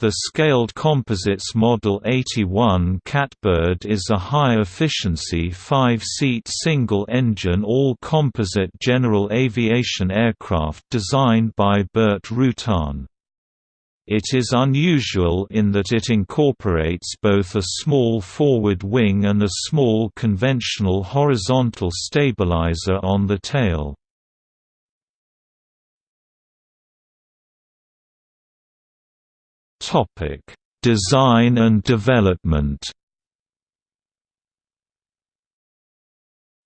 The Scaled Composites Model 81 Catbird is a high-efficiency five-seat single-engine all-composite general aviation aircraft designed by Burt Rutan. It is unusual in that it incorporates both a small forward wing and a small conventional horizontal stabilizer on the tail. Topic: Design and development.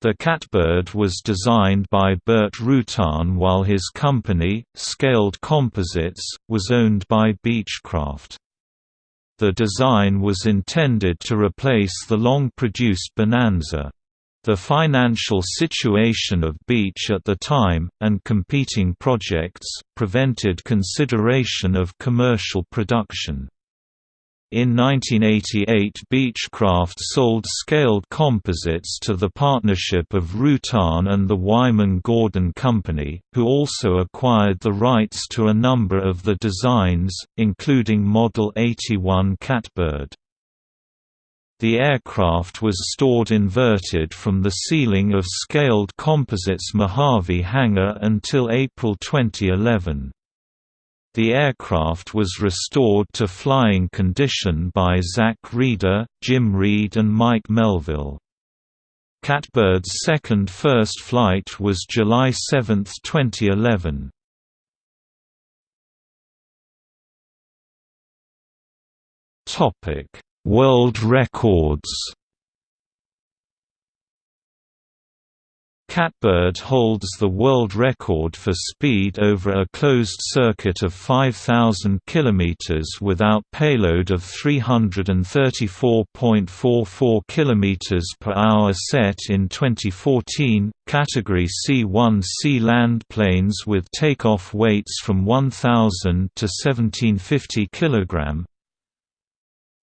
The Catbird was designed by Burt Rutan while his company, Scaled Composites, was owned by Beechcraft. The design was intended to replace the long-produced Bonanza. The financial situation of Beech at the time, and competing projects, prevented consideration of commercial production. In 1988 Beechcraft sold Scaled Composites to the partnership of Rutan and the Wyman Gordon Company, who also acquired the rights to a number of the designs, including Model 81 Catbird. The aircraft was stored inverted from the ceiling of Scaled Composites Mojave hangar until April 2011. The aircraft was restored to flying condition by Zach Reeder, Jim Reed and Mike Melvill. Catbird's second first flight was July 7, 2011. Topic World records Catbird holds the world record for speed over a closed circuit of 5,000 km without payload of 334.44 km per hour set in 2014. Category C1C land planes with takeoff weights from 1,000 to 1750 kg,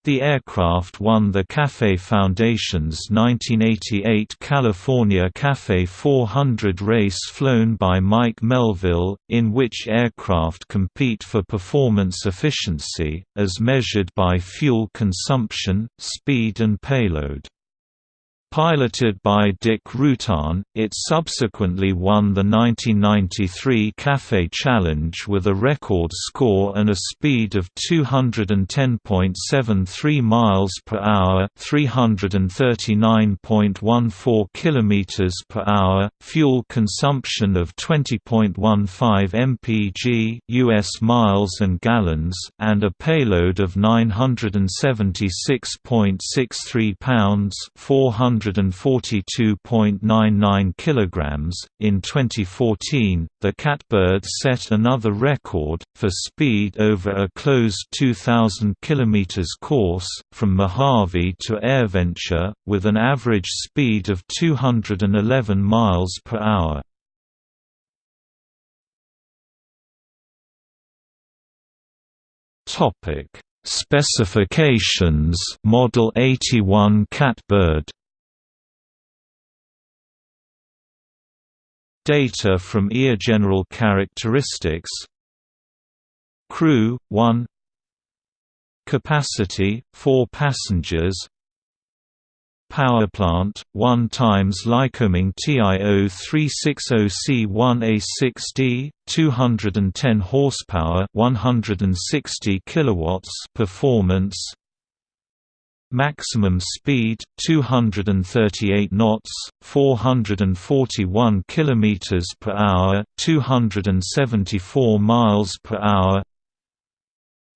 the aircraft won the CAFE Foundation's 1988 California CAFE 400 race flown by Mike Melvill, in which aircraft compete for performance efficiency, as measured by fuel consumption, speed and payload. Piloted by Dick Rutan, it subsequently won the 1993 CAFE Challenge with a record score and a speed of 210.73 miles per hour, 339.14 kilometers per hour, fuel consumption of 20.15 mpg US miles and gallons, and a payload of 976.63 pounds, 400 142.99 kilograms. In 2014, the Catbird set another record for speed over a closed 2000 km course from Mojave to AirVenture with an average speed of 211 miles per hour. Topic Specifications Model 81 Catbird Data from ear General Characteristics. Crew 1 Capacity 4 passengers. Power plant 1 times Lycoming TIO 360C1A6D 210 horsepower 160 kilowatts performance Maximum speed 238 knots, 441 kilometers per hour, 274 miles per hour.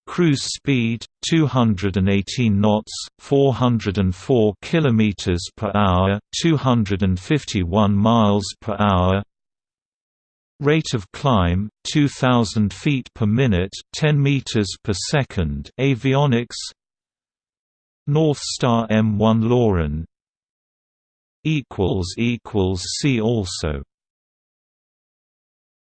Cruise speed 218 knots, 404 kilometers per hour, 251 miles per hour. Rate of climb 2000 feet per minute, 10 meters per second. Avionics North Star M1 Loran equals equals see also